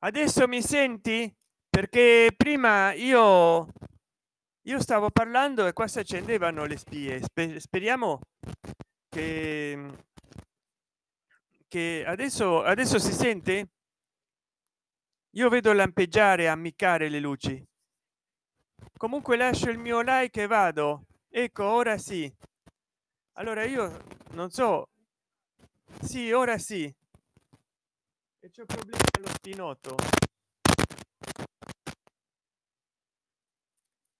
adesso mi senti? Perché prima io io stavo parlando e qua si accendevano le spie. Speriamo che che adesso adesso si sente? Io vedo lampeggiare ammiccare le luci. Comunque lascio il mio like e vado. Ecco ora sì. Allora io non so. Sì ora sì e c'è problema allo spinotto.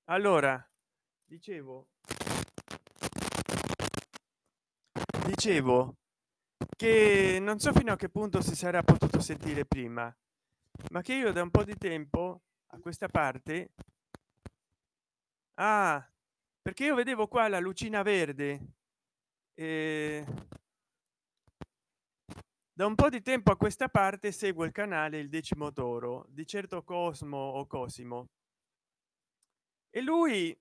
Allora dicevo. Dicevo che non so fino a che punto si sarà potuto sentire prima ma che io da un po di tempo a questa parte ah perché io vedevo qua la lucina verde e da un po di tempo a questa parte seguo il canale il decimo toro di certo cosmo o cosimo. E lui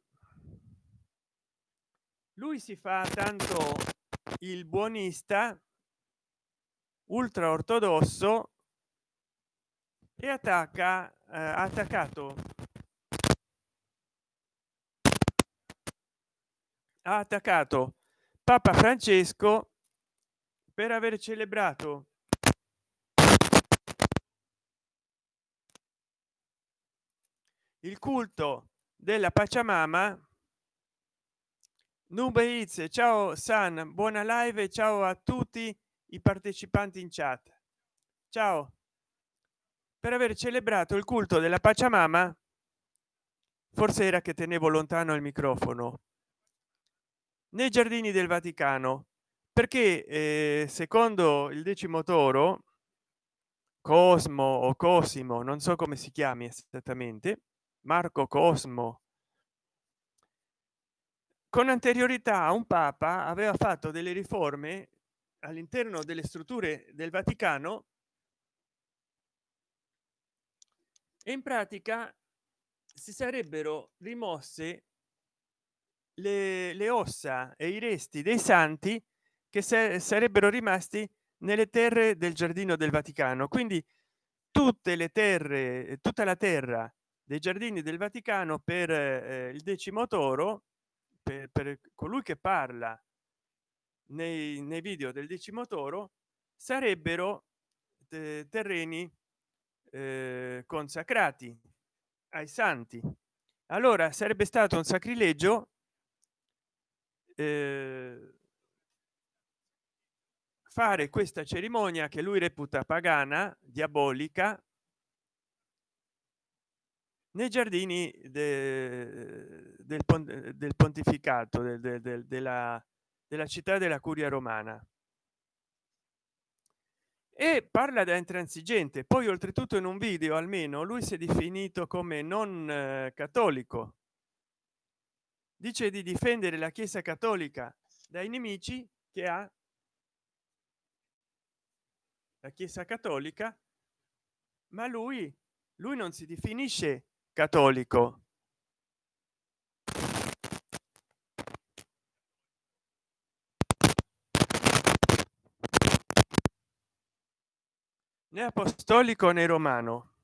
lui si fa tanto il buonista ultra ortodosso e attacca eh, attaccato. Ha attaccato papa francesco per aver celebrato il culto della pacciamama nube ciao san buona live ciao a tutti i partecipanti in chat. Ciao. Per aver celebrato il culto della pacciamama forse era che tenevo lontano il microfono. Nei giardini del vaticano perché eh, secondo il decimo toro cosmo o cosimo non so come si chiami esattamente marco cosmo con anteriorità un papa aveva fatto delle riforme all'interno delle strutture del vaticano e in pratica si sarebbero rimosse le, le ossa e i resti dei santi che sarebbero rimasti nelle terre del giardino del vaticano. Quindi tutte le terre tutta la terra dei giardini del vaticano per eh, il decimo toro per, per colui che parla nei, nei video del decimo toro sarebbero eh, terreni eh, consacrati ai santi. Allora sarebbe stato un sacrilegio eh, fare questa cerimonia che lui reputa pagana diabolica nei giardini de, del, del, pontificato del, del, della, della città della curia romana. E parla da intransigente. Poi oltretutto in un video almeno lui si è definito come non eh, cattolico. Dice di difendere la chiesa cattolica dai nemici che ha la chiesa cattolica ma lui lui non si definisce cattolico. Né apostolico né romano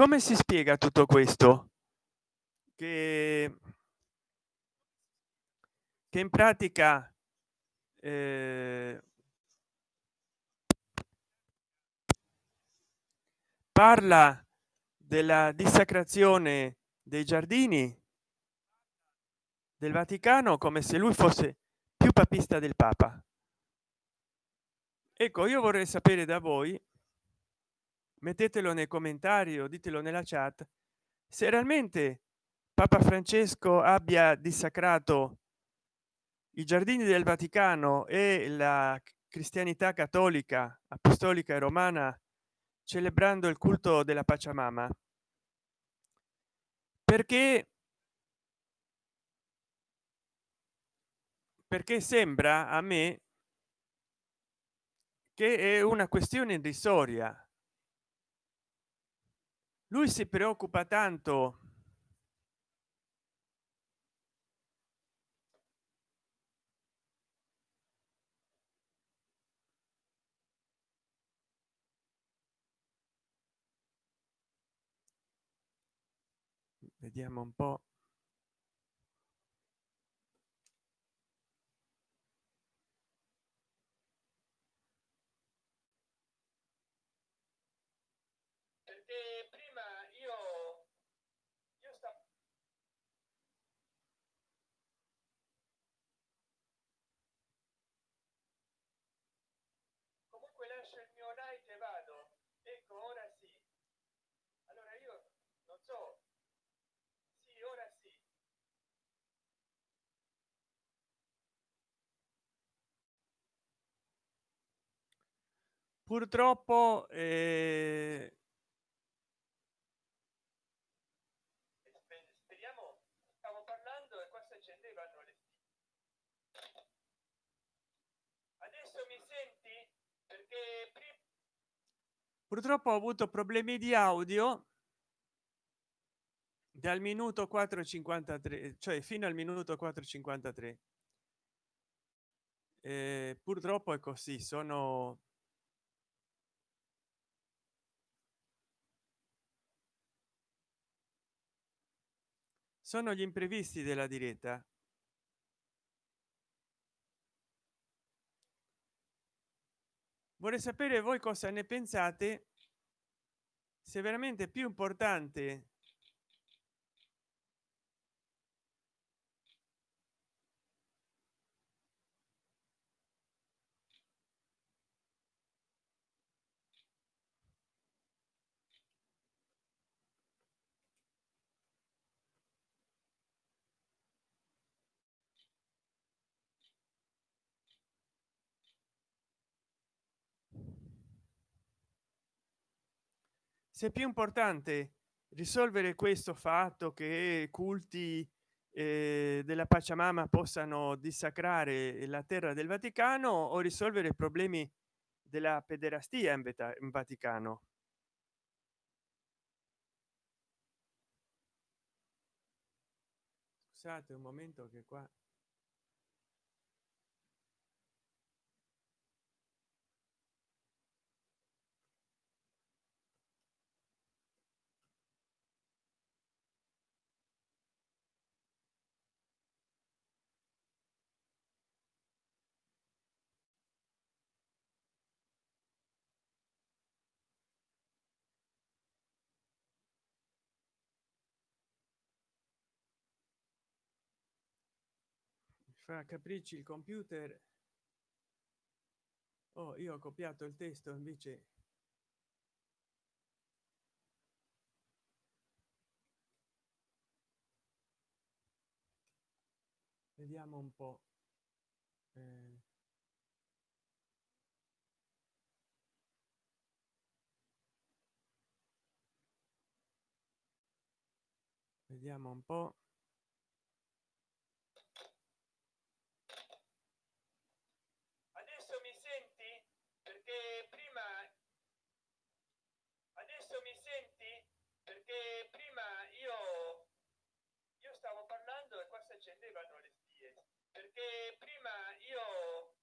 come si spiega tutto questo? Che che in pratica eh, parla della dissacrazione dei giardini del vaticano come se lui fosse più papista del papa. Ecco io vorrei sapere da voi mettetelo nei commentari o ditelo nella chat se realmente papa francesco abbia dissacrato i giardini del vaticano e la cristianità cattolica apostolica e romana celebrando il culto della pacciamama perché perché sembra a me che è una questione irrisoria lui si preoccupa tanto vediamo un po. Perché so sì ora sì. Purtroppo eh, Spe- speriamo stavo parlando e qua si accendevano le adesso mi senti? Perché purtroppo ho avuto problemi di audio dal minuto 453 cioè fino al minuto 453 eh, purtroppo è così sono sono gli imprevisti della diretta. Vorrei sapere voi cosa ne pensate se veramente più importante se più importante risolvere questo fatto che culti eh, della pacciamama possano dissacrare la terra del vaticano o risolvere i problemi della pederastia in, Veta- in vaticano? Scusate un momento che qua fa capricci il computer. Oh io ho copiato il testo invece. Vediamo un po Eh, vediamo un po adesso mi senti perché prima adesso mi senti? Perché prima io io stavo parlando e qua si accendevano le spie. Perché prima io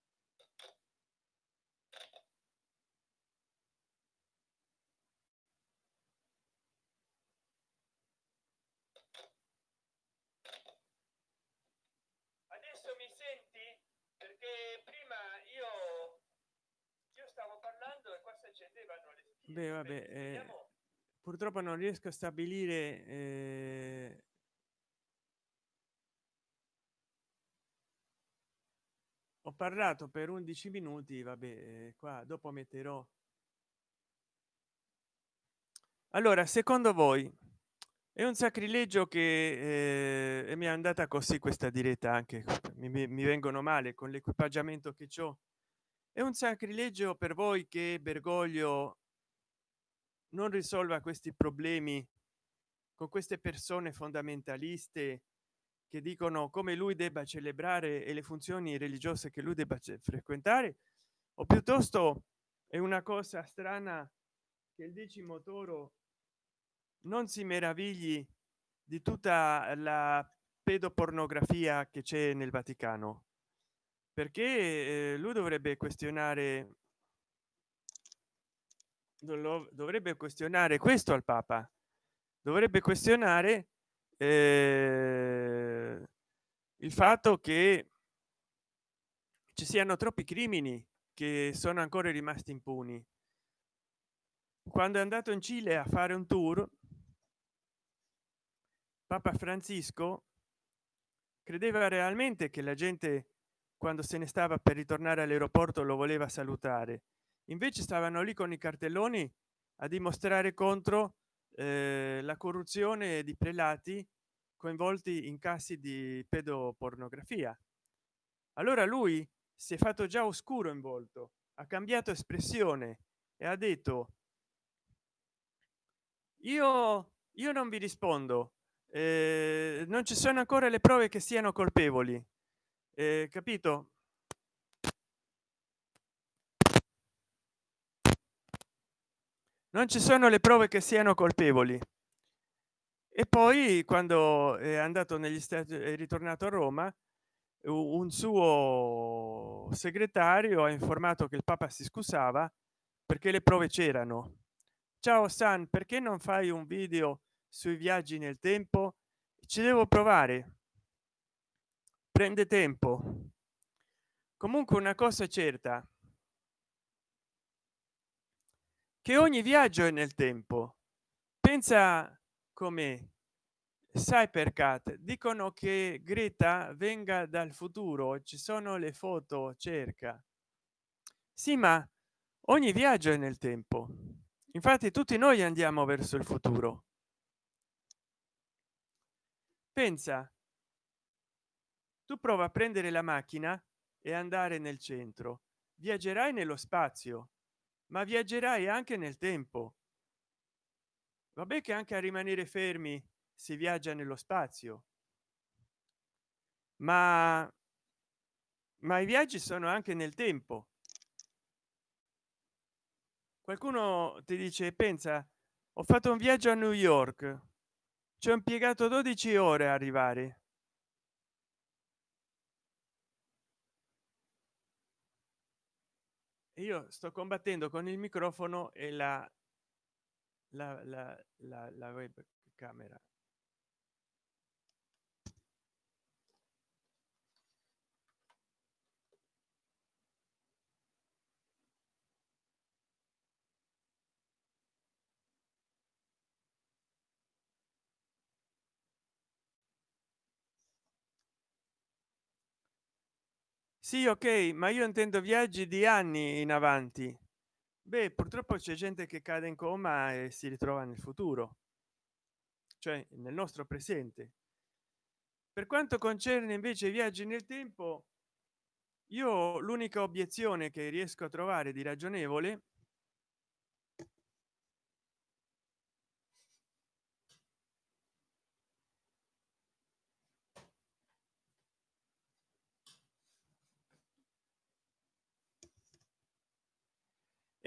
adesso mi senti? Perché prima io accendevano le spie beh vabbè eh, purtroppo non riesco a stabilire eh, ho parlato per 11 minuti vabbè eh, qua dopo metterò. Allora secondo voi è un sacrilegio che eh, mi è andata così questa diretta anche? Mi, mi- mi vengono male con l'equipaggiamento che ho è un sacrilegio per voi che bergoglio non risolva questi problemi con queste persone fondamentaliste che dicono come lui debba celebrare e le funzioni religiose che lui debba frequentare o piuttosto è una cosa strana che il decimo toro non si meravigli di tutta la pedopornografia che c'è nel vaticano perché eh, lui dovrebbe questionare dovrebbe questionare questo al papa. Dovrebbe questionare eh, il fatto che ci siano troppi crimini che sono ancora rimasti impuni. Quando è andato in cile a fare un tour papa francisco credeva realmente che la gente quando se ne stava per ritornare all'aeroporto lo voleva salutare. Invece stavano lì con i cartelloni a dimostrare contro eh, la corruzione di prelati coinvolti in casi di pedopornografia. Allora lui si è fatto già oscuro in volto ha cambiato espressione e ha detto io io non vi rispondo eh, non ci sono ancora le prove che siano colpevoli eh, capito? Non ci sono le prove che siano colpevoli. E poi quando è andato negli stati è ritornato a roma un suo segretario ha informato che il papa si scusava perché le prove c'erano. Ciao san perché non fai un video sui viaggi nel tempo? Ci devo provare prende tempo. Comunque una cosa è certa. Che ogni viaggio è nel tempo. Pensa come Cypercat dicono che Greta venga dal futuro ci sono le foto cerca. Sì ma ogni viaggio è nel tempo. Infatti tutti noi andiamo verso il futuro. Pensa tu prova a prendere la macchina e andare nel centro. Viaggerai nello spazio ma viaggerai anche nel tempo. Vabbè che anche a rimanere fermi si viaggia nello spazio. Ma ma i viaggi sono anche nel tempo. Qualcuno ti dice pensa ho fatto un viaggio a new york. Ci ho impiegato 12 ore a arrivare io sto combattendo con il microfono e la la, la, la, la webcamera sì ok ma io intendo viaggi di anni in avanti. Beh purtroppo c'è gente che cade in coma e si ritrova nel futuro cioè nel nostro presente. Per quanto concerne invece i viaggi nel tempo io l'unica obiezione che riesco a trovare di ragionevole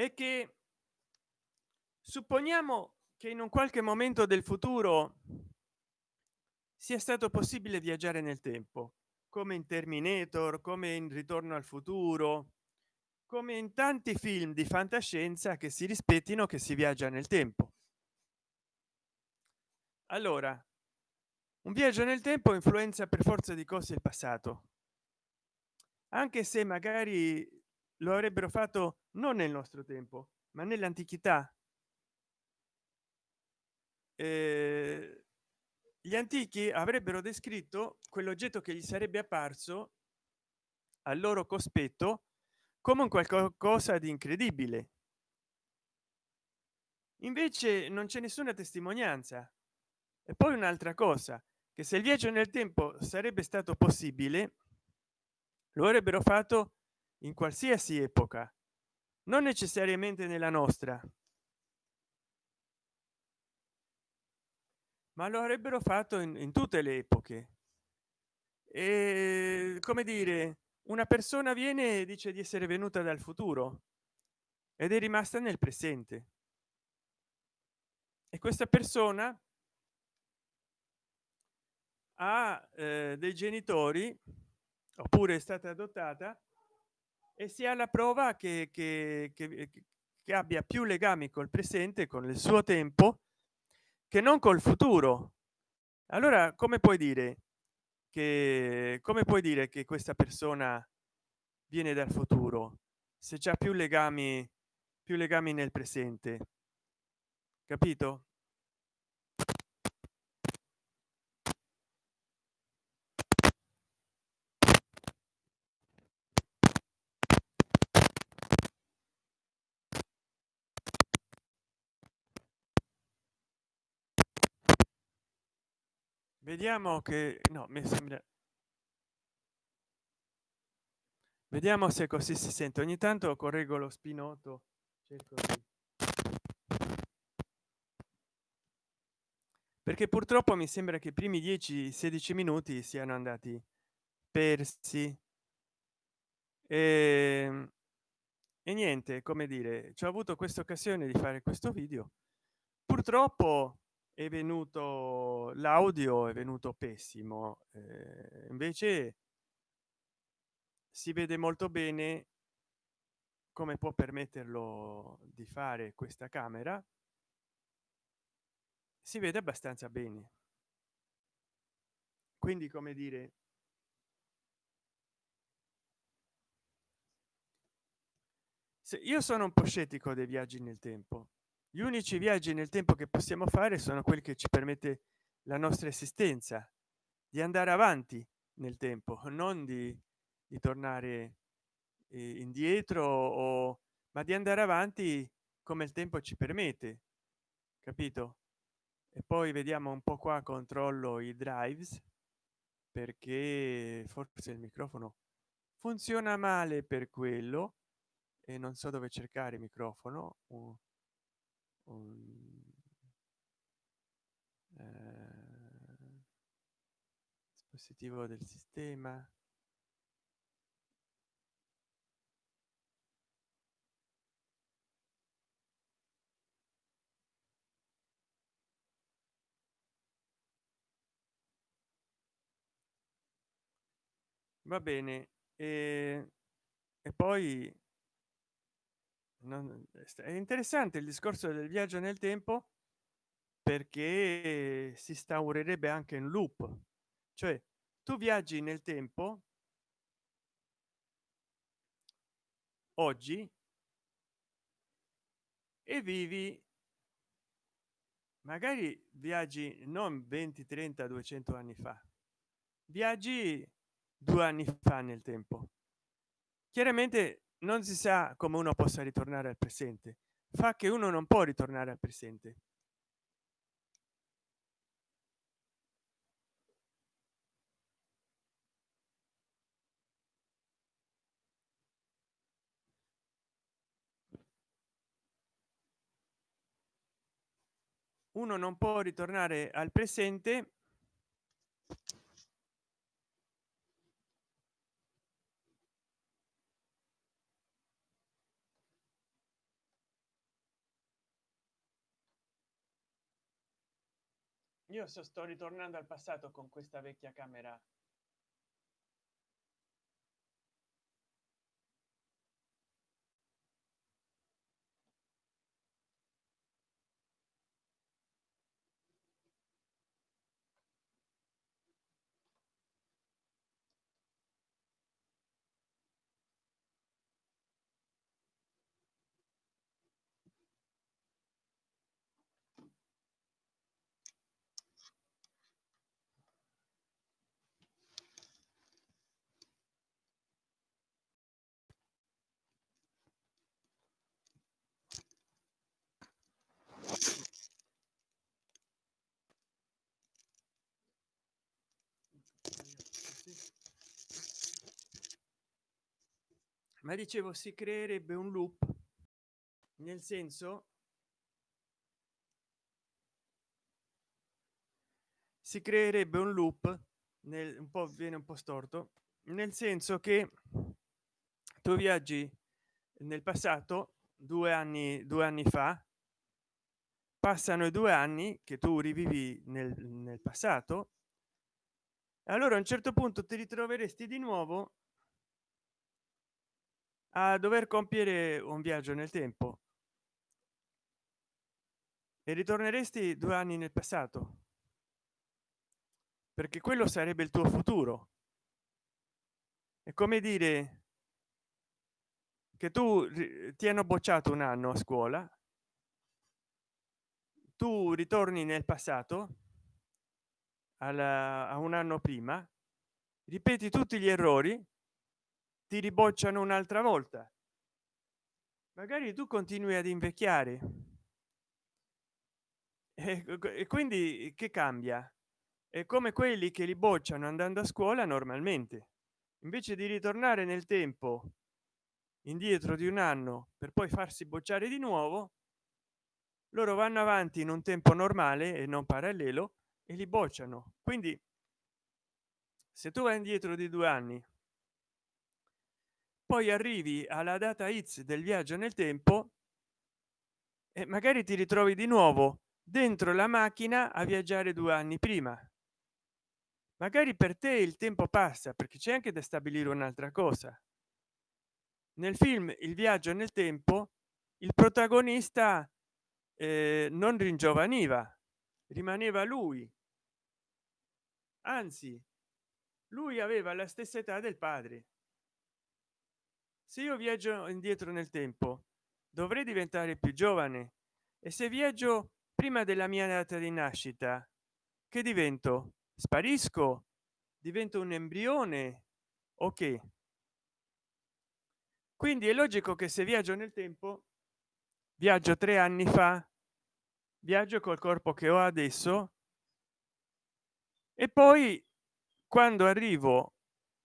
è che supponiamo che in un qualche momento del futuro sia stato possibile viaggiare nel tempo come in terminator come in ritorno al futuro come in tanti film di fantascienza che si rispettino che si viaggia nel tempo. Allora un viaggio nel tempo influenza per forza di cose il passato anche se magari lo avrebbero fatto non nel nostro tempo ma nell'antichità. Gli antichi avrebbero descritto quell'oggetto che gli sarebbe apparso al loro cospetto come un qualcosa di incredibile. Invece non c'è nessuna testimonianza. E poi un'altra cosa che se il viaggio nel tempo sarebbe stato possibile lo avrebbero fatto in qualsiasi epoca non necessariamente nella nostra. Ma lo avrebbero fatto in, in tutte le epoche. E come dire una persona viene e dice di essere venuta dal futuro ed è rimasta nel presente. E questa persona ha eh, dei genitori oppure è stata adottata e si ha la prova che, che, che, che abbia più legami col presente con il suo tempo che non col futuro. Allora come puoi dire che come puoi dire che questa persona viene dal futuro se c'è più legami più legami nel presente? Capito vediamo che no mi sembra vediamo se così si sente. Ogni tanto correggo lo spinotto perché purtroppo mi sembra che i primi 10 16 minuti siano andati persi. E, e niente come dire ci ho avuto questa occasione di fare questo video. Purtroppo è venuto l'audio è venuto pessimo eh, invece si vede molto bene come può permetterlo di fare questa camera. Si vede abbastanza bene. Quindi come dire io sono un po scettico dei viaggi nel tempo gli unici viaggi nel tempo che possiamo fare sono quelli che ci permette la nostra esistenza di andare avanti nel tempo non di, di tornare eh, indietro o ma di andare avanti come il tempo ci permette capito? E poi vediamo un po qua controllo i drives perché forse il microfono funziona male per quello e non so dove cercare il microfono un, eh, dispositivo del sistema. Va bene e, e poi non, è interessante il discorso del viaggio nel tempo perché si instaurerebbe anche in loop. Cioè tu viaggi nel tempo oggi e vivi magari viaggi non 20 30 200 anni fa viaggi due anni fa nel tempo. Chiaramente non si sa come uno possa ritornare al presente. Fa che uno non può ritornare al presente. Uno non può ritornare al presente io sto ritornando al passato con questa vecchia camera ma dicevo si creerebbe un loop nel senso si creerebbe un loop nel un po viene un po storto nel senso che tu viaggi nel passato due anni due anni fa passano i due anni che tu rivivi nel, nel passato allora a un certo punto ti ritroveresti di nuovo a dover compiere un viaggio nel tempo. E ritorneresti due anni nel passato. Perché quello sarebbe il tuo futuro. È come dire che tu ti hanno bocciato un anno a scuola tu ritorni nel passato alla, a un anno prima ripeti tutti gli errori ti ribocciano un'altra volta. Magari tu continui ad invecchiare. E quindi che cambia? È come quelli che li bocciano andando a scuola normalmente. Invece di ritornare nel tempo indietro di un anno per poi farsi bocciare di nuovo loro vanno avanti in un tempo normale e non parallelo e li bocciano. Quindi se tu vai indietro di due anni poi arrivi alla data x del viaggio nel tempo e magari ti ritrovi di nuovo dentro la macchina a viaggiare due anni prima. Magari per te il tempo passa perché c'è anche da stabilire un'altra cosa. Nel film il viaggio nel tempo il protagonista eh, non ringiovaniva rimaneva lui. Anzi lui aveva la stessa età del padre se io viaggio indietro nel tempo dovrei diventare più giovane. E se viaggio prima della mia data di nascita che divento? Sparisco? Divento un embrione? Ok quindi è logico che se viaggio nel tempo viaggio tre anni fa viaggio col corpo che ho adesso e poi quando arrivo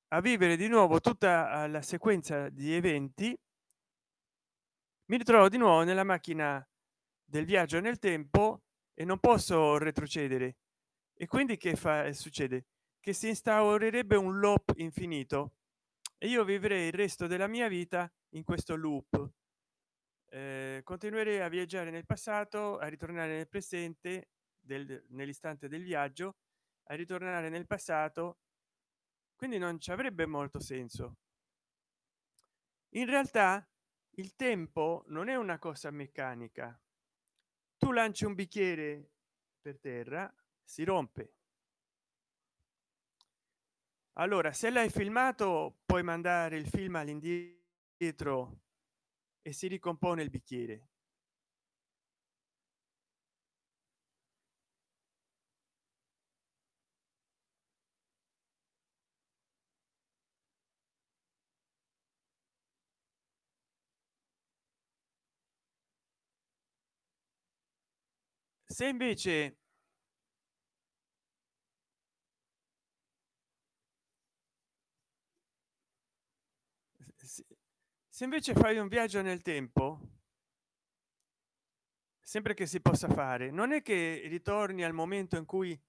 a vivere di nuovo tutta la sequenza di eventi mi ritrovo di nuovo nella macchina del viaggio nel tempo e non posso retrocedere. E quindi che fa succede? Che si instaurerebbe un loop infinito e io vivrei il resto della mia vita in questo loop. Eh, continuerei a viaggiare nel passato a ritornare nel presente del, nell'istante del viaggio a ritornare nel passato quindi non ci avrebbe molto senso. In realtà il tempo non è una cosa meccanica. Tu lanci un bicchiere per terra si rompe. Allora se l'hai filmato puoi mandare il film all'indietro e si ricompone il bicchiere se invece se invece fai un viaggio nel tempo sempre che si possa fare non è che ritorni al momento in cui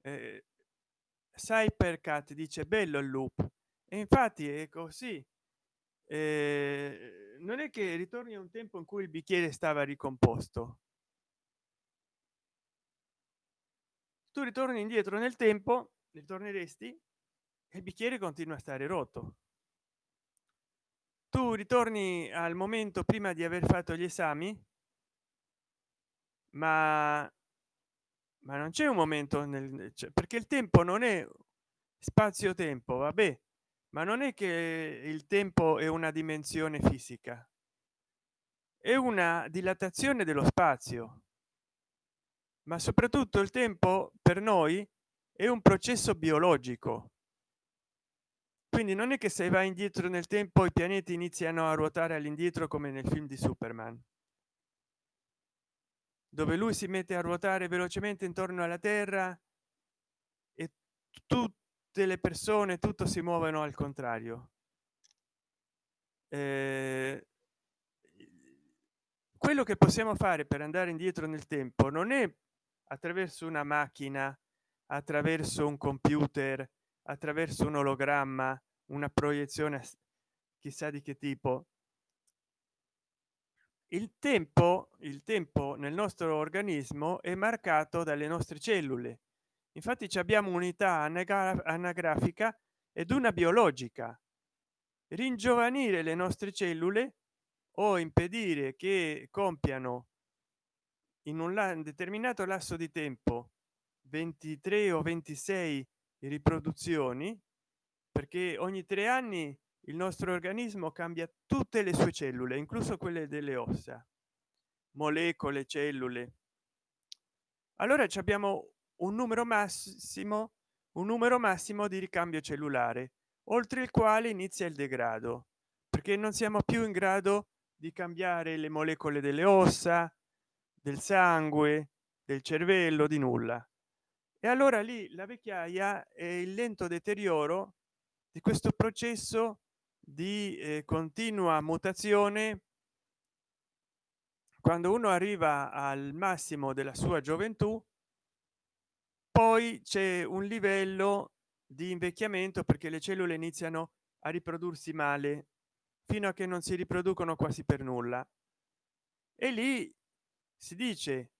eh, Cypercat dice bello il loop e infatti è così. Eh, non è che ritorni a un tempo in cui il bicchiere stava ricomposto tu ritorni indietro nel tempo ritorneresti e il bicchiere continua a stare rotto. Tu ritorni al momento prima di aver fatto gli esami ma ma non c'è un momento nel perché il tempo non è spazio tempo vabbè ma non è che il tempo è una dimensione fisica è una dilatazione dello spazio ma soprattutto il tempo per noi è un processo biologico. Quindi non è che se va indietro nel tempo i pianeti iniziano a ruotare all'indietro come nel film di superman. Dove lui si mette a ruotare velocemente intorno alla terra e tutte le persone tutto si muovono al contrario. Eh, quello che possiamo fare per andare indietro nel tempo non è attraverso una macchina attraverso un computer attraverso un ologramma una proiezione chissà di che tipo. Il tempo il tempo nel nostro organismo è marcato dalle nostre cellule. Infatti abbiamo unità anagrafica ed una biologica. Ringiovanire le nostre cellule o impedire che compiano in un determinato lasso di tempo 23 o 26 riproduzioni perché ogni tre anni il nostro organismo cambia tutte le sue cellule incluso quelle delle ossa molecole cellule. Allora abbiamo un numero massimo un numero massimo di ricambio cellulare oltre il quale inizia il degrado perché non siamo più in grado di cambiare le molecole delle ossa del sangue del cervello di nulla. E allora lì la vecchiaia è il lento deterioro di questo processo di eh, continua mutazione quando uno arriva al massimo della sua gioventù poi c'è un livello di invecchiamento perché le cellule iniziano a riprodursi male. Fino a che non si riproducono quasi per nulla. E lì si dice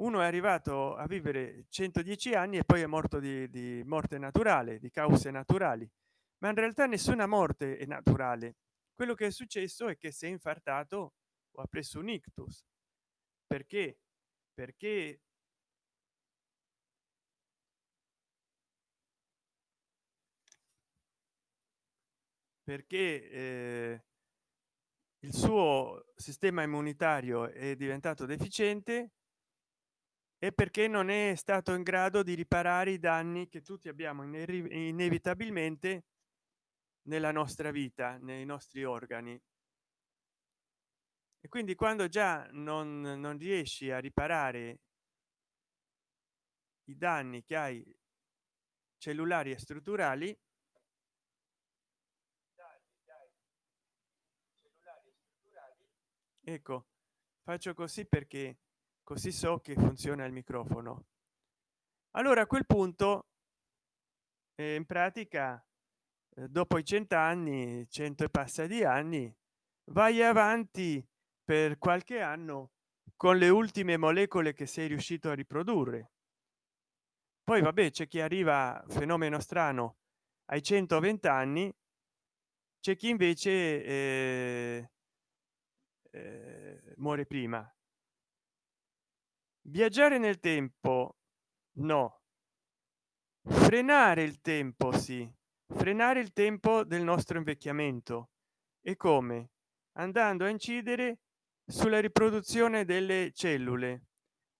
uno è arrivato a vivere 110 anni e poi è morto di, di morte naturale di cause naturali. Ma in realtà nessuna morte è naturale. Quello che è successo è che si è infartato o ha preso un ictus. Perché? Perché perché eh, il suo sistema immunitario è diventato deficiente e perché non è stato in grado di riparare i danni che tutti abbiamo inevitabilmente nella nostra vita nei nostri organi. E quindi quando già non, non riesci a riparare i danni che hai cellulari e strutturali ecco faccio così perché così so che funziona il microfono. Allora a quel punto eh, in pratica eh, dopo i cent'anni cento e passa di anni vai avanti per qualche anno con le ultime molecole che sei riuscito a riprodurre. Poi vabbè c'è chi arriva fenomeno strano ai 120 anni c'è chi invece eh, eh, muore prima. Viaggiare nel tempo no. Frenare il tempo sì. Frenare il tempo del nostro invecchiamento. E come? Andando a incidere sulla riproduzione delle cellule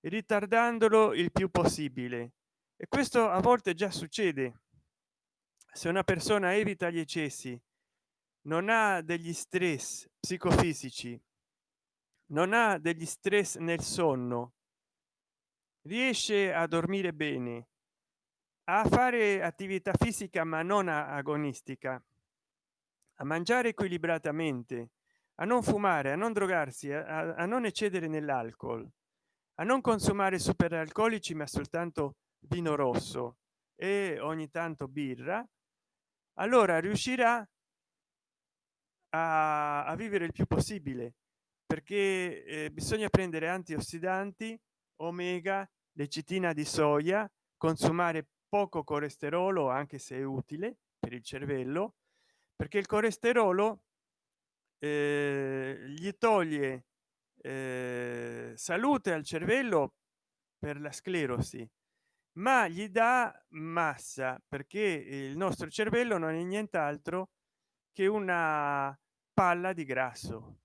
ritardandolo il più possibile. E questo a volte già succede. Se una persona evita gli eccessi non ha degli stress psicofisici non ha degli stress nel sonno riesce a dormire bene a fare attività fisica ma non agonistica a mangiare equilibratamente a non fumare a non drogarsi a, a non eccedere nell'alcol a non consumare super alcolici ma soltanto vino rosso e ogni tanto birra allora riuscirà a, a vivere il più possibile perché eh, bisogna prendere antiossidanti omega lecitina di soia consumare poco colesterolo anche se è utile per il cervello perché il colesterolo eh, gli toglie eh, salute al cervello per la sclerosi ma gli dà massa perché il nostro cervello non è nient'altro che una palla di grasso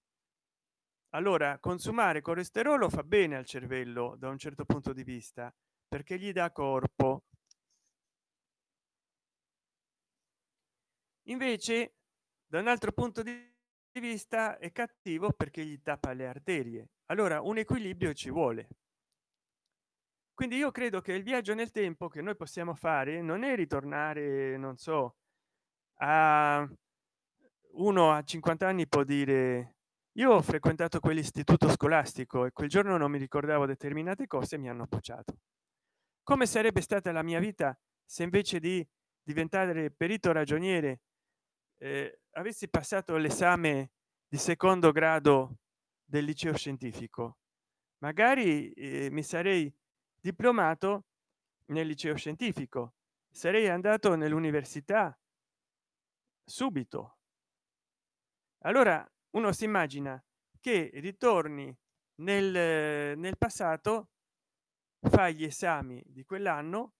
allora consumare colesterolo fa bene al cervello da un certo punto di vista perché gli dà corpo. Invece da un altro punto di vista è cattivo perché gli tappa le arterie. Allora un equilibrio ci vuole. Quindi io credo che il viaggio nel tempo che noi possiamo fare non è ritornare non so a uno a 50 anni può dire io ho frequentato quell'istituto scolastico e quel giorno non mi ricordavo determinate cose e mi hanno bocciato come sarebbe stata la mia vita se invece di diventare perito ragioniere eh, avessi passato l'esame di secondo grado del liceo scientifico? Magari eh, mi sarei diplomato nel liceo scientifico sarei andato nell'università subito. Allora uno si immagina che ritorni nel, nel passato fa gli esami di quell'anno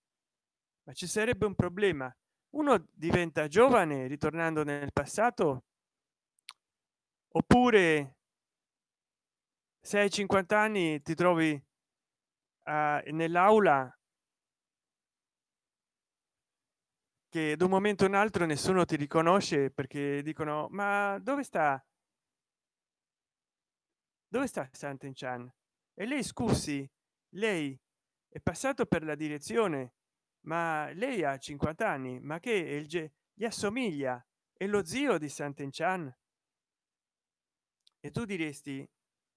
ma ci sarebbe un problema. Uno diventa giovane ritornando nel passato? Oppure se hai 50 anni ti trovi uh, nell'aula che da un momento in altro nessuno ti riconosce perché dicono ma dove sta dove sta Santen Chan? E lei scusi lei è passato per la direzione ma lei ha 50 anni ma che il gli assomiglia? È lo zio di Santen Chan? E tu diresti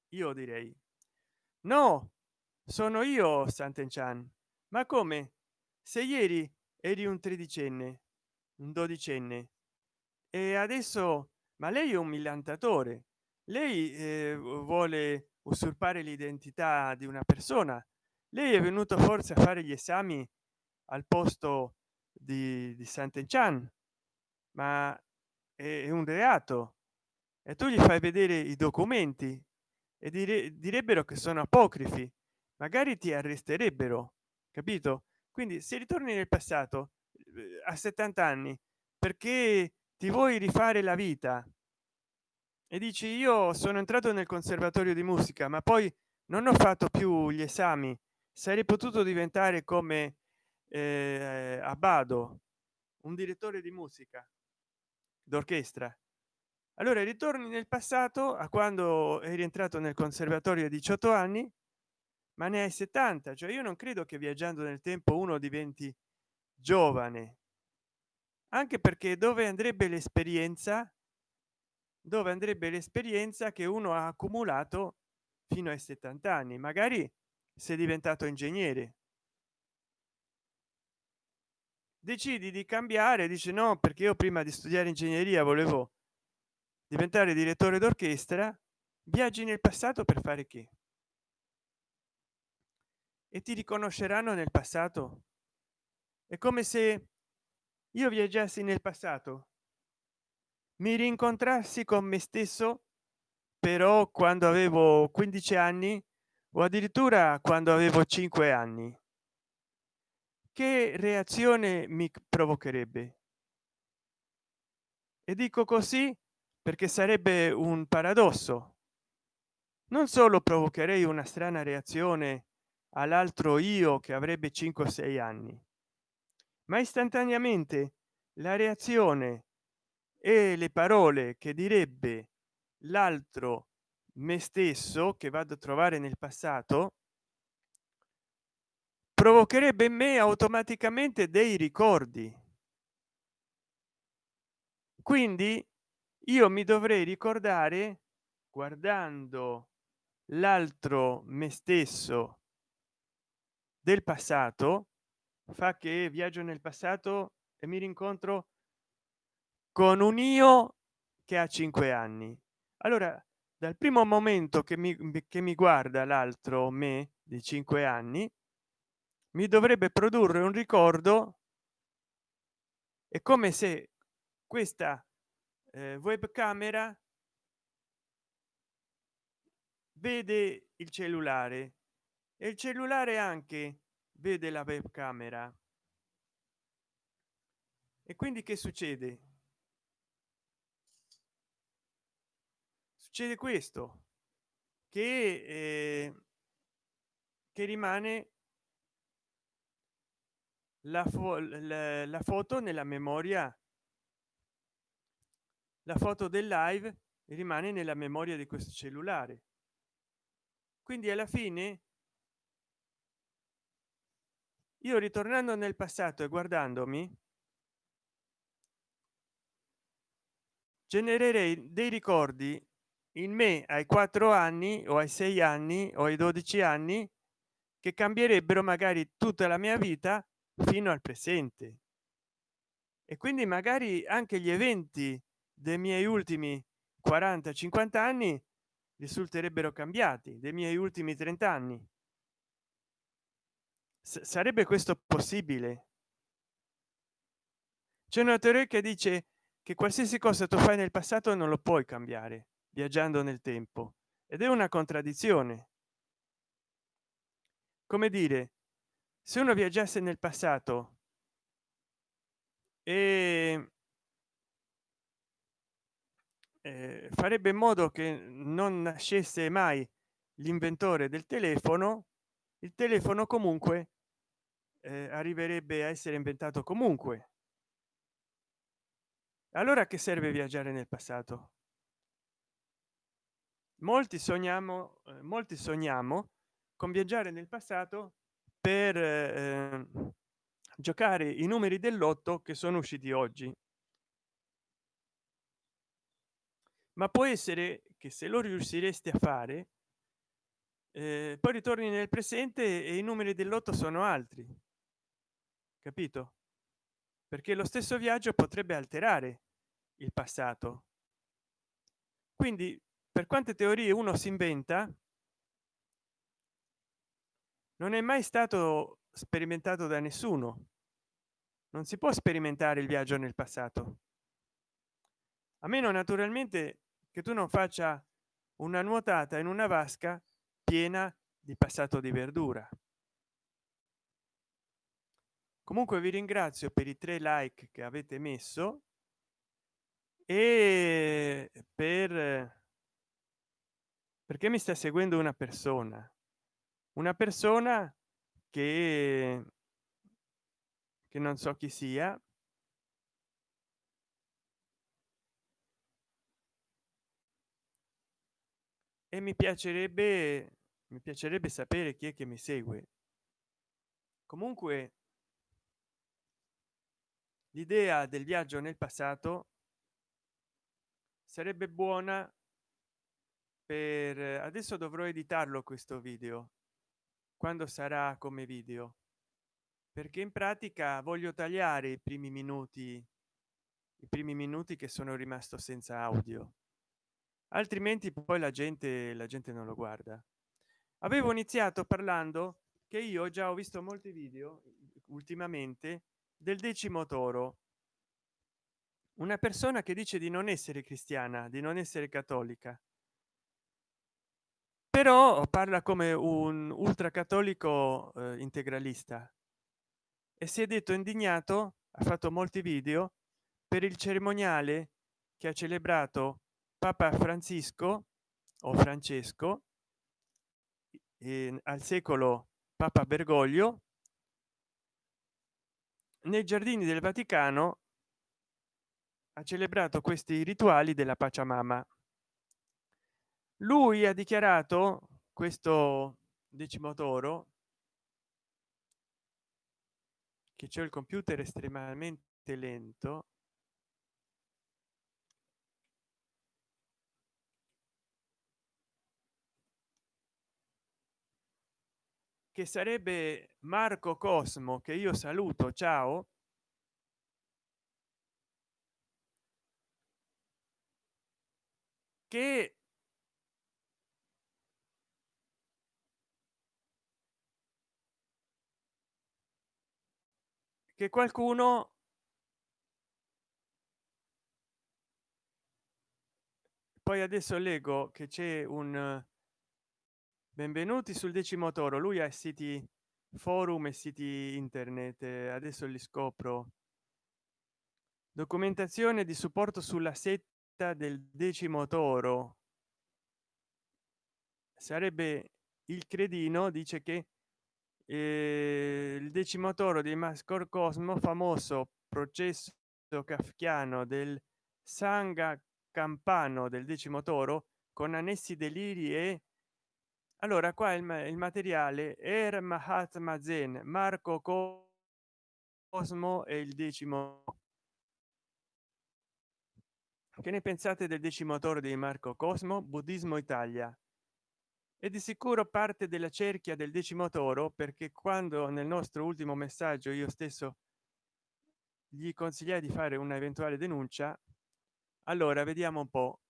io direi no sono io Santen Chan. Ma come? Se ieri eri un tredicenne un dodicenne e adesso ma lei è un millantatore lei eh, vuole usurpare l'identità di una persona. Lei è venuto forse a fare gli esami al posto di, di Sant'Enchan ma è un reato. E tu gli fai vedere i documenti e dire, direbbero che sono apocrifi. Magari ti arresterebbero capito? Quindi se ritorni nel passato eh, a 70 anni perché ti vuoi rifare la vita e dici io sono entrato nel conservatorio di musica ma poi non ho fatto più gli esami. Sarei potuto diventare come eh, abbado un direttore di musica d'orchestra. Allora ritorni nel passato a quando è rientrato nel conservatorio a 18 anni ma ne hai 70 cioè io non credo che viaggiando nel tempo uno diventi giovane. Anche perché dove andrebbe l'esperienza dove andrebbe l'esperienza che uno ha accumulato fino ai 70 anni magari sei diventato ingegnere. Decidi di cambiare dice no perché io prima di studiare ingegneria volevo diventare direttore d'orchestra viaggi nel passato per fare che? E ti riconosceranno nel passato. È come se io viaggiassi nel passato mi rincontrassi con me stesso però quando avevo 15 anni o addirittura quando avevo 5 anni. Che reazione mi provocherebbe? E dico così perché sarebbe un paradosso. Non solo provocherei una strana reazione all'altro io che avrebbe 5 o 6 anni ma istantaneamente la reazione e le parole che direbbe l'altro me stesso che vado a trovare nel passato provocherebbe in me automaticamente dei ricordi. Quindi io mi dovrei ricordare guardando l'altro me stesso del passato fa che viaggio nel passato e mi rincontro con un io che ha cinque anni. Allora dal primo momento che mi, che mi guarda l'altro me di cinque anni mi dovrebbe produrre un ricordo è come se questa eh, webcamera vede il cellulare e il cellulare anche vede la webcamera. E quindi che succede succede questo che eh, che rimane la, fo la, la foto nella memoria. La foto del live rimane nella memoria di questo cellulare. Quindi alla fine io ritornando nel passato e guardandomi genererei dei ricordi in me ai quattro anni o ai sei anni o ai 12 anni che cambierebbero magari tutta la mia vita fino al presente. E quindi magari anche gli eventi dei miei ultimi 40 50 anni risulterebbero cambiati dei miei ultimi 30 anni. S sarebbe questo possibile? C'è una teoria che dice che qualsiasi cosa tu fai nel passato non lo puoi cambiare viaggiando nel tempo ed è una contraddizione. Come dire se uno viaggiasse nel passato e eh, farebbe in modo che non nascesse mai l'inventore del telefono il telefono comunque eh, arriverebbe a essere inventato comunque. Allora che serve viaggiare nel passato molti sogniamo eh, molti sogniamo con viaggiare nel passato per eh, giocare i numeri del lotto che sono usciti oggi. Ma può essere che se lo riusciresti a fare eh, poi ritorni nel presente e i numeri del lotto sono altri. Capito? Perché lo stesso viaggio potrebbe alterare il passato. Quindi per quante teorie uno si inventa non è mai stato sperimentato da nessuno. Non si può sperimentare il viaggio nel passato. A meno naturalmente che tu non faccia una nuotata in una vasca piena di passato di verdura. Comunque vi ringrazio per i tre like che avete messo e per perché mi sta seguendo una persona? Una persona che che non so chi sia. E mi piacerebbe mi piacerebbe sapere chi è che mi segue. Comunque l'idea del viaggio nel passato sarebbe buona per adesso dovrò editarlo questo video. Quando sarà come video? Perché in pratica voglio tagliare i primi minuti i primi minuti che sono rimasto senza audio. Altrimenti poi la gente la gente non lo guarda. Avevo iniziato parlando che io già ho visto molti video ultimamente del decimo toro. Una persona che dice di non essere cristiana di non essere cattolica però parla come un ultracattolico eh, integralista. E si è detto indignato ha fatto molti video per il cerimoniale che ha celebrato papa francisco o francesco eh, al secolo papa bergoglio nei giardini del vaticano ha celebrato questi rituali della pacciamama lui ha dichiarato questo decimo toro che c'è il computer estremamente lento. Che sarebbe marco cosmo che io saluto ciao. Che che qualcuno poi adesso leggo che c'è un benvenuti sul decimo toro. Lui ha siti forum e siti internet. Adesso li scopro. Documentazione di supporto sulla setta del decimo toro. Sarebbe il credino dice che eh, il decimo toro di mascor cosmo famoso processo kafkiano del sanga campano del decimo toro con annessi deliri e allora qua il, il materiale er mahatma zen marco cosmo e il decimo che ne pensate del decimo toro di marco cosmo? Buddismo italia e di sicuro parte della cerchia del decimo toro perché quando nel nostro ultimo messaggio io stesso gli consigliai di fare una eventuale denuncia allora vediamo un po.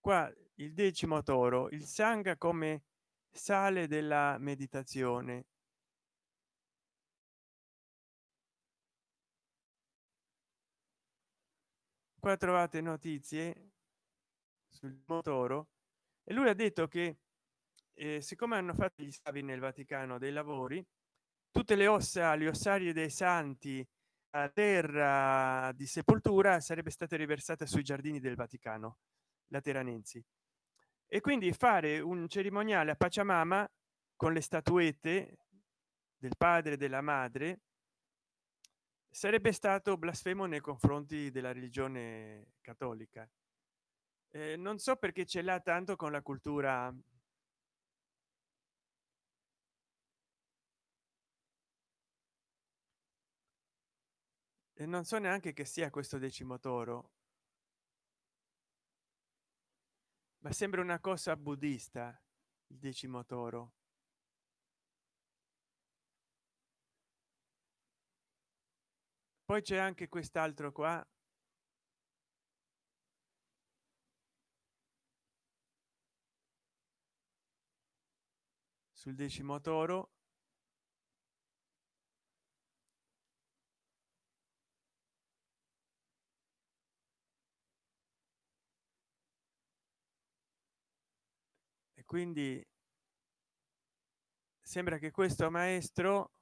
Qua il decimo toro il sanga come sale della meditazione. Qua trovate notizie sul motoro e lui ha detto che eh, siccome hanno fatto gli stavi nel vaticano dei lavori tutte le ossa le ossarie dei santi terra di sepoltura sarebbe stata riversata sui giardini del vaticano lateranensi e quindi fare un cerimoniale a pachamama con le statuette del padre e della madre sarebbe stato blasfemo nei confronti della religione cattolica. Eh, non so perché ce l'ha tanto con la cultura e non so neanche che sia questo decimo toro ma sembra una cosa buddista il decimo toro poi c'è anche quest'altro qua. Sul decimo quindi sembra che questo maestro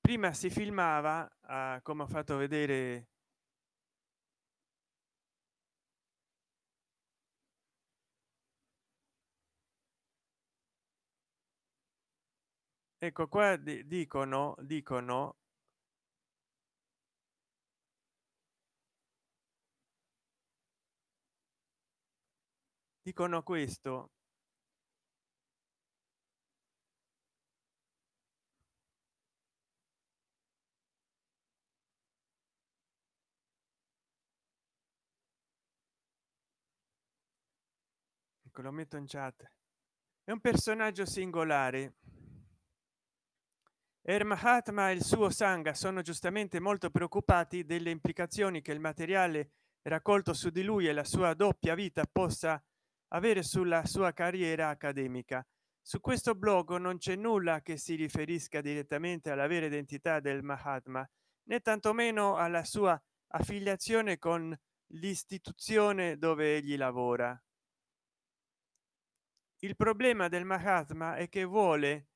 prima si filmava uh, come ho fatto vedere ecco qua dicono dicono dicono questo. Ecco lo metto in chat. È un personaggio singolare. Er e il suo Sangha sono giustamente molto preoccupati delle implicazioni che il materiale raccolto su di lui e la sua doppia vita possa avere sulla sua carriera accademica. Su questo blog non c'è nulla che si riferisca direttamente alla vera identità del mahatma né tantomeno alla sua affiliazione con l'istituzione dove egli lavora. Il problema del mahatma è che vuole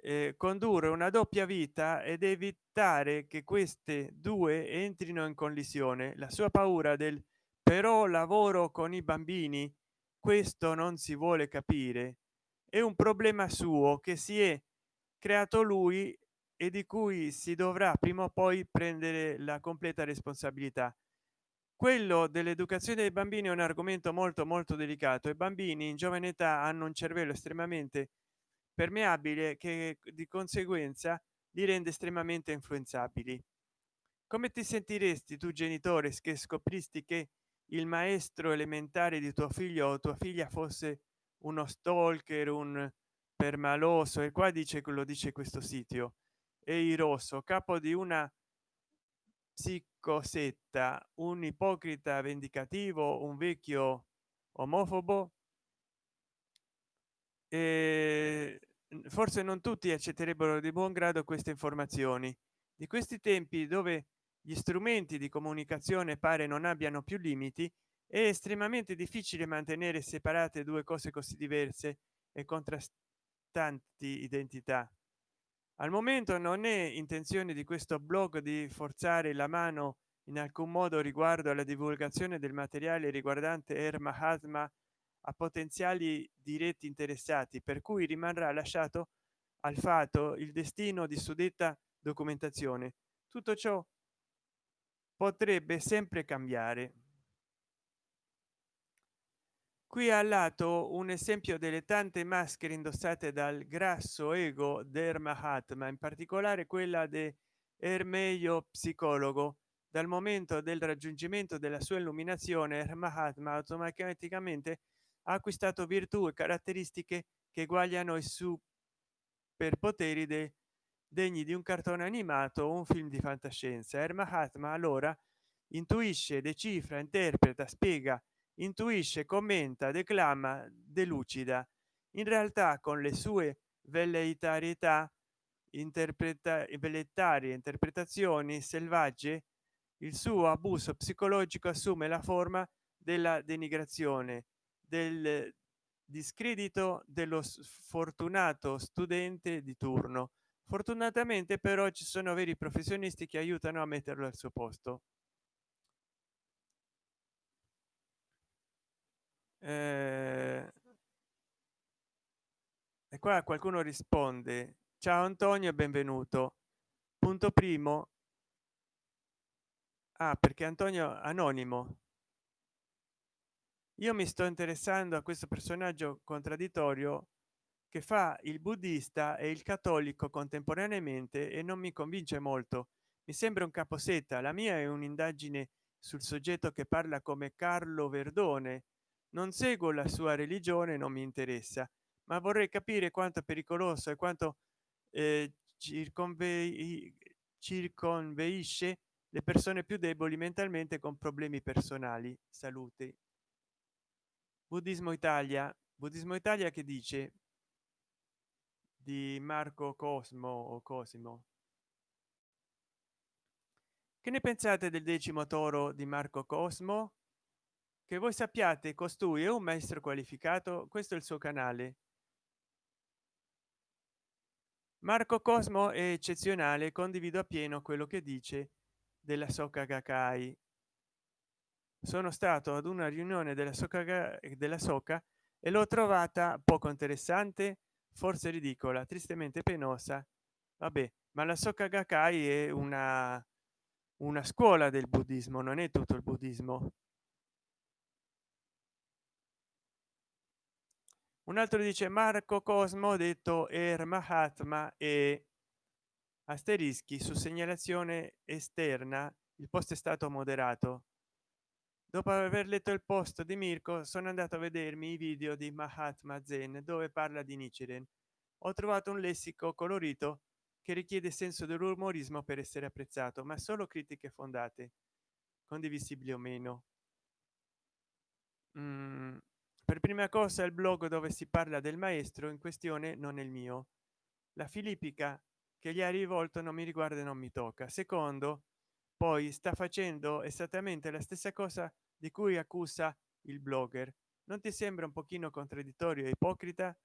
eh, condurre una doppia vita ed evitare che queste due entrino in collisione. La sua paura del però lavoro con i bambini questo non si vuole capire è un problema suo che si è creato lui e di cui si dovrà prima o poi prendere la completa responsabilità. Quello dell'educazione dei bambini è un argomento molto molto delicato i bambini in giovane età hanno un cervello estremamente permeabile che di conseguenza li rende estremamente influenzabili. Come ti sentiresti tu genitore che scopristi che il maestro elementare di tuo figlio o tua figlia fosse uno stalker un permaloso e qua dice quello dice questo sito e rosso capo di una psicosetta un ipocrita vendicativo un vecchio omofobo? E forse non tutti accetterebbero di buon grado queste informazioni. Di questi tempi dove gli strumenti di comunicazione pare non abbiano più limiti è estremamente difficile mantenere separate due cose così diverse e contrastanti identità. Al momento non è intenzione di questo blog di forzare la mano in alcun modo riguardo alla divulgazione del materiale riguardante Er Mahatma a potenziali diretti interessati per cui rimarrà lasciato al fatto il destino di suddetta documentazione. Tutto ciò potrebbe sempre cambiare. Qui al lato un esempio delle tante maschere indossate dal grasso ego del mahatma in particolare quella de ermeio psicologo. Dal momento del raggiungimento della sua illuminazione mahatma automaticamente ha acquistato virtù e caratteristiche che eguagliano i superpoteri dei degni di un cartone animato o un film di fantascienza. Er mahatma allora intuisce decifra interpreta spiega intuisce commenta declama delucida. In realtà con le sue velleitarietà interpreta interpretazioni selvagge il suo abuso psicologico assume la forma della denigrazione del discredito dello sfortunato studente di turno fortunatamente però ci sono veri professionisti che aiutano a metterlo al suo posto. Eh, e qua qualcuno risponde. Ciao antonio benvenuto. Punto primo. Ah, perché antonio anonimo. Io mi sto interessando a questo personaggio contraddittorio che fa il buddista e il cattolico contemporaneamente e non mi convince molto. Mi sembra un caposetta la mia è un'indagine sul soggetto che parla come carlo verdone. Non seguo la sua religione non mi interessa ma vorrei capire quanto è pericoloso e quanto eh, circonvei circonveisce le persone più deboli mentalmente con problemi personali. Salute. Buddismo italia. Buddismo italia che dice di marco cosmo o cosimo. Che ne pensate del decimo toro di marco cosmo? Che voi sappiate costui è un maestro qualificato questo è il suo canale. Marco cosmo è eccezionale condivido appieno quello che dice della socca gakkai. Sono stato ad una riunione della socca della soca e l'ho trovata poco interessante forse ridicola tristemente penosa. Vabbè ma la socca gakkai è una una scuola del buddismo non è tutto il buddismo. Un altro dice marco cosmo detto er mahatma e asterischi su segnalazione esterna il post è stato moderato dopo aver letto il post di mirko sono andato a vedermi i video di mahatma zen dove parla di nichiren. Ho trovato un lessico colorito che richiede senso dell'umorismo per essere apprezzato ma solo critiche fondate condivisibili o meno. Mm, per prima cosa il blog dove si parla del maestro in questione non è il mio. La filippica che gli ha rivolto non mi riguarda e non mi tocca. Secondo poi sta facendo esattamente la stessa cosa di cui accusa il blogger. Non ti sembra un pochino contraddittorio e ipocrita?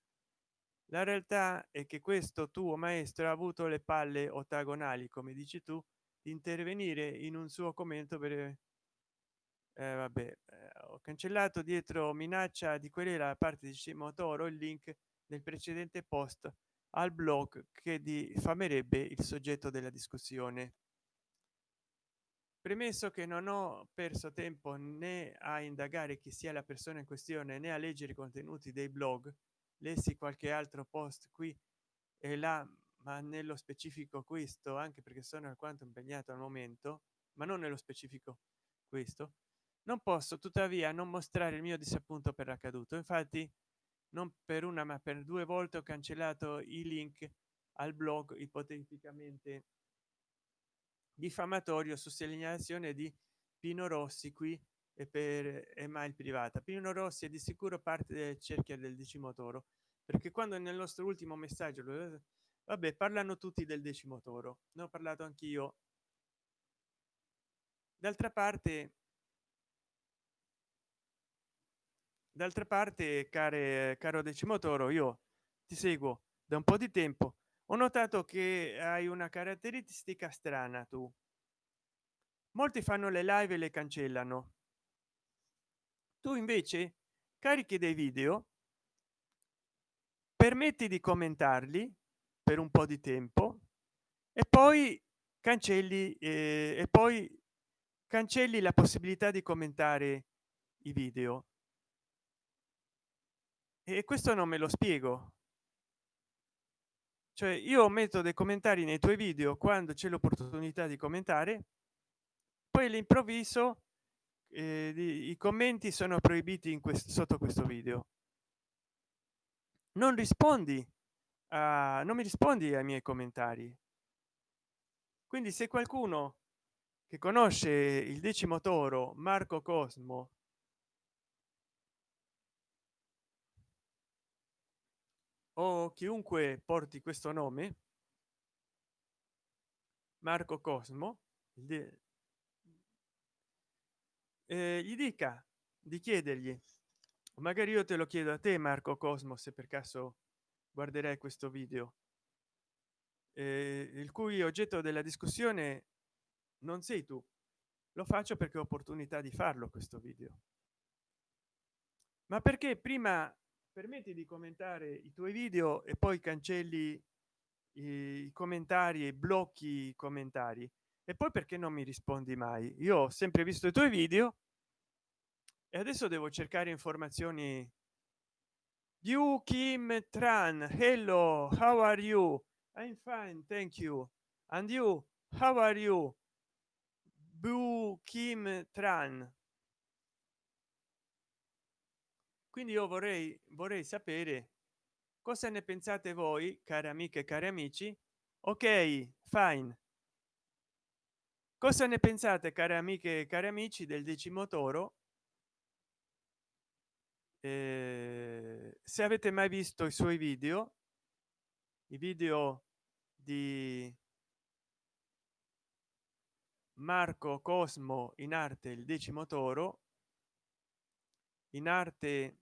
La realtà è che questo tuo maestro ha avuto le palle ottagonali come dici tu di intervenire in un suo commento per eh, vabbè eh, ho cancellato dietro minaccia di quella la parte di motoro il link del precedente post al blog che diffamerebbe il soggetto della discussione premesso che non ho perso tempo né a indagare chi sia la persona in questione né a leggere i contenuti dei blog. Lessi qualche altro post qui e là ma nello specifico questo anche perché sono alquanto impegnato al momento ma non nello specifico questo non posso tuttavia non mostrare il mio disappunto per l'accaduto. Infatti non per una ma per due volte ho cancellato i link al blog ipoteticamente diffamatorio su segnalazione di pino rossi qui e per email privata. Pino rossi è di sicuro parte del cerchio del decimo toro perché quando nel nostro ultimo messaggio vabbè parlano tutti del decimo toro ne ho parlato anch'io. D'altra parte d'altra parte care caro decimo toro io ti seguo da un po di tempo ho notato che hai una caratteristica strana tu. Molti fanno le live e le cancellano. Tu invece carichi dei video permetti di commentarli per un po di tempo e poi cancelli eh, e poi cancelli la possibilità di commentare i video. E questo non me lo spiego cioè io metto dei commentari nei tuoi video quando c'è l'opportunità di commentare poi all'improvviso eh, i commenti sono proibiti in questo sotto questo video. Non rispondi a non mi rispondi ai miei commentari. Quindi se qualcuno che conosce il decimo toro marco cosmo o chiunque porti questo nome marco cosmo gli dica di chiedergli magari io te lo chiedo a te marco cosmo se per caso guarderai questo video. Eh, il cui oggetto della discussione non sei tu. Lo faccio perché ho opportunità di farlo questo video. Ma perché prima permetti di commentare i tuoi video e poi cancelli i commentari e blocchi i commentari. E poi perché non mi rispondi mai? Io ho sempre visto i tuoi video e adesso devo cercare informazioni. You kim tran hello how are you? I'm fine thank you. And you how are you? Bu kim tran quindi io vorrei vorrei sapere cosa ne pensate voi cari amiche cari amici. Ok fine. Cosa ne pensate cari amiche e cari amici del decimo toro eh, se avete mai visto i suoi video i video di marco cosmo in arte il decimo toro in arte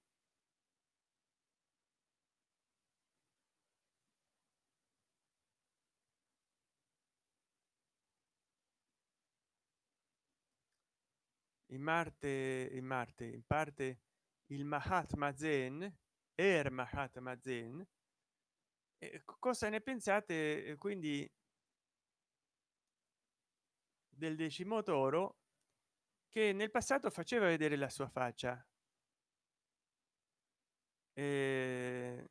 in marte in marte in parte il mahatma zen er mahatma zen. Cosa ne pensate quindi del decimo toro che nel passato faceva vedere la sua faccia? E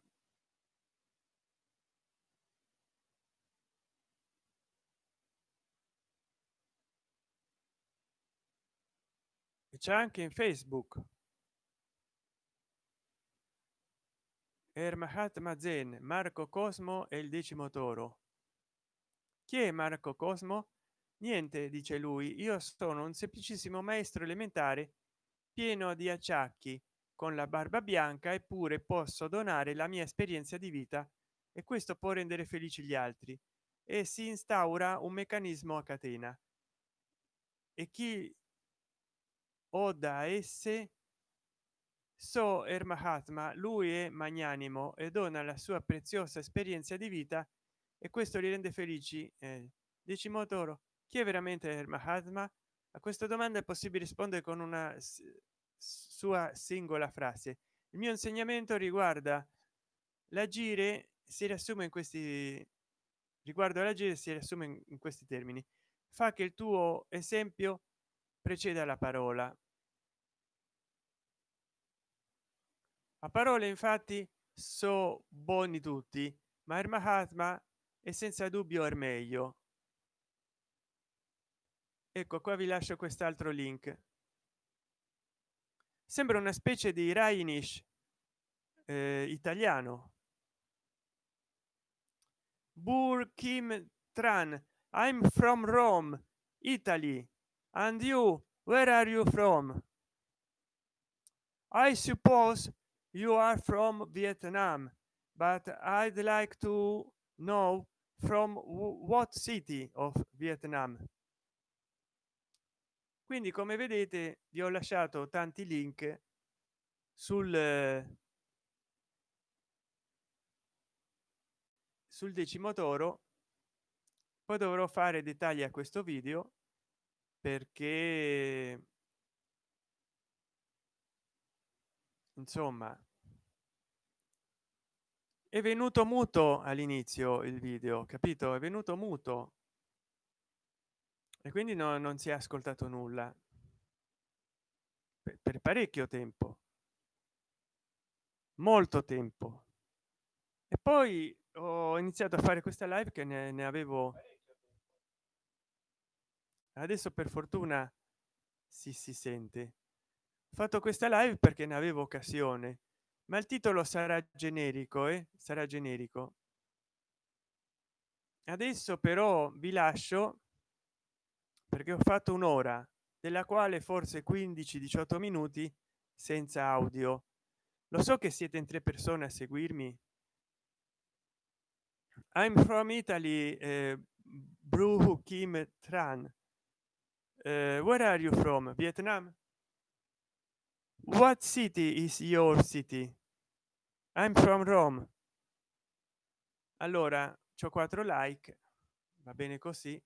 c'è anche in facebook. Er mahatma zen marco cosmo e il decimo toro. Chi è marco cosmo? Niente dice lui. Io sono un semplicissimo maestro elementare pieno di acciacchi con la barba bianca eppure posso donare la mia esperienza di vita e questo può rendere felici gli altri. E si instaura un meccanismo a catena. E chi o da esse? So er mahatma lui è magnanimo e dona la sua preziosa esperienza di vita e questo li rende felici. Eh, decimo toro chi è veramente il mahatma a questa domanda è possibile rispondere con una sua singola frase. Il mio insegnamento riguarda l'agire si riassume in questi riguardo l'agire si riassume in questi termini. Fa che il tuo esempio preceda la parola a parole infatti so buoni tutti ma il mahatma è senza dubbio è meglio. Ecco qua vi lascio quest'altro link. Sembra una specie di rainish eh, italiano. Bur kim tran i'm from rome italy. And you where are you from? I suppose you are from vietnam but i'd like to know from what city of vietnam? Quindi come vedete vi ho lasciato tanti link sul sul decimo toro poi dovrò fare dettagli a questo video perché insomma è venuto muto all'inizio il video capito? È venuto muto. E quindi no, non si è ascoltato nulla. Per, per parecchio tempo. Molto tempo. E poi ho iniziato a fare questa live che ne, ne avevo adesso per fortuna si si sente fatto questa live perché ne avevo occasione. Ma il titolo sarà generico e eh? sarà generico. Adesso però vi lascio perché ho fatto un'ora della quale forse 15 18 minuti senza audio. Lo so che siete in tre persone a seguirmi. I'm from italy eh, Bru kim tran. Uh, where are you from? Vietnam what city is your city? I'm from rome. Allora c'ho 4 like va bene così.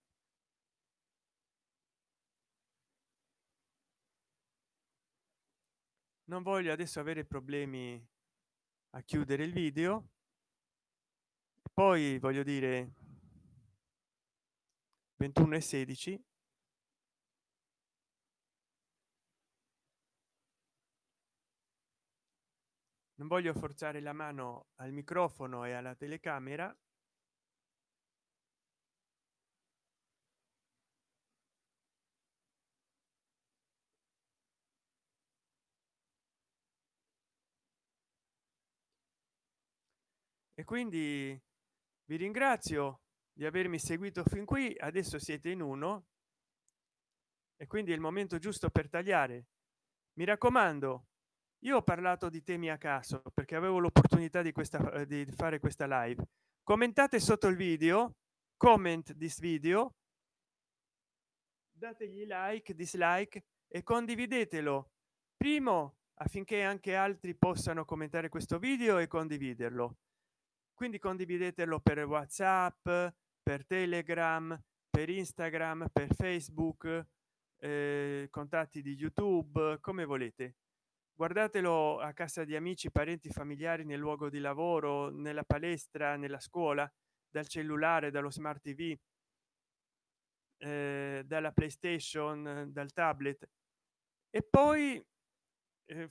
Non voglio adesso avere problemi a chiudere il video. Poi voglio dire 21 e 16 non voglio forzare la mano al microfono e alla telecamera. E quindi vi ringrazio di avermi seguito fin qui. Adesso siete in uno. E quindi è il momento giusto per tagliare. Mi raccomando io ho parlato di temi a caso perché avevo l'opportunità di questa eh, di fare questa live. Commentate sotto il video comment this video dategli like dislike e condividetelo. Primo affinché anche altri possano commentare questo video e condividerlo. Quindi condividetelo per whatsapp per telegram per instagram per facebook eh, contatti di youtube come volete guardatelo a casa di amici parenti familiari nel luogo di lavoro nella palestra nella scuola dal cellulare dallo smart tv eh, dalla playstation dal tablet. E poi eh,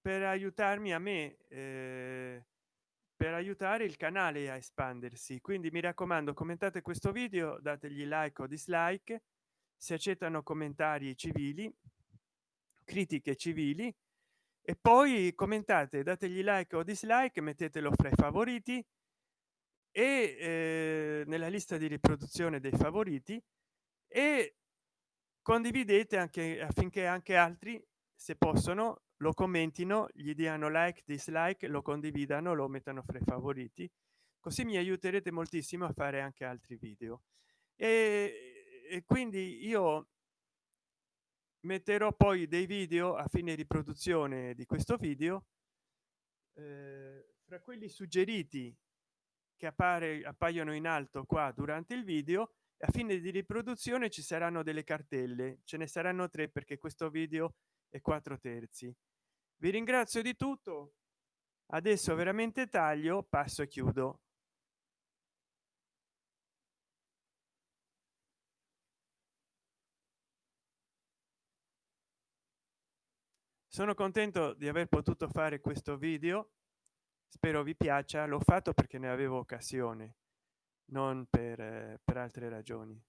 per aiutarmi a me eh, per aiutare il canale a espandersi. Quindi mi raccomando commentate questo video dategli like o dislike. Si accettano commentari civili critiche civili e poi commentate dategli like o dislike mettetelo fra i favoriti e eh, nella lista di riproduzione dei favoriti e condividete anche affinché anche altri se possono lo commentino gli diano like dislike lo condividano lo mettano fra i favoriti. Così mi aiuterete moltissimo a fare anche altri video. E, e quindi io metterò poi dei video a fine riproduzione di questo video eh, fra quelli suggeriti che appare appaiono in alto qua durante il video a fine di riproduzione ci saranno delle cartelle ce ne saranno tre perché questo video è quattro terzi. Vi ringrazio di tutto adesso veramente taglio passo e chiudo sono contento di aver potuto fare questo video. Spero vi piaccia. L'ho fatto perché ne avevo occasione non per, eh, per altre ragioni.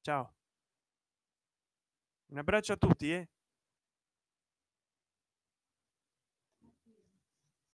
Ciao. Un abbraccio a tutti eh?